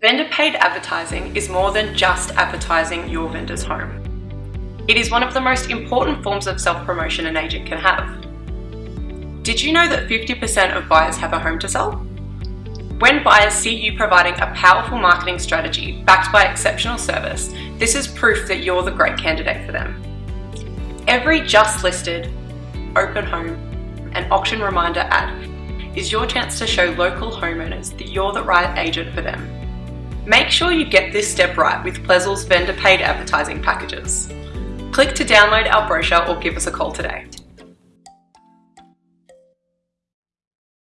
Vendor paid advertising is more than just advertising your vendor's home. It is one of the most important forms of self-promotion an agent can have. Did you know that 50% of buyers have a home to sell? When buyers see you providing a powerful marketing strategy backed by exceptional service, this is proof that you're the great candidate for them. Every just listed, open home, and auction reminder ad is your chance to show local homeowners that you're the right agent for them. Make sure you get this step right with Plezzel's vendor paid advertising packages. Click to download our brochure or give us a call today.